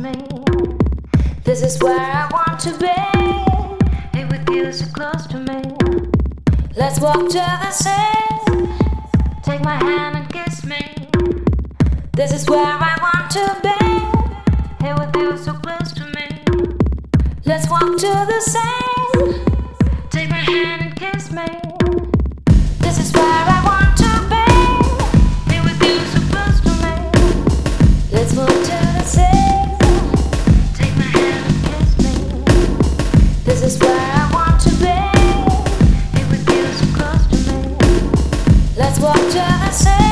me. This is where I want to be. It would feel so close to me. Let's walk to the sea. Take my hand and kiss me. This is where I want to be. It would feel so close to me. Let's walk to the sea. Take my hand and kiss me. This is where I what I say.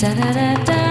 Da da da da.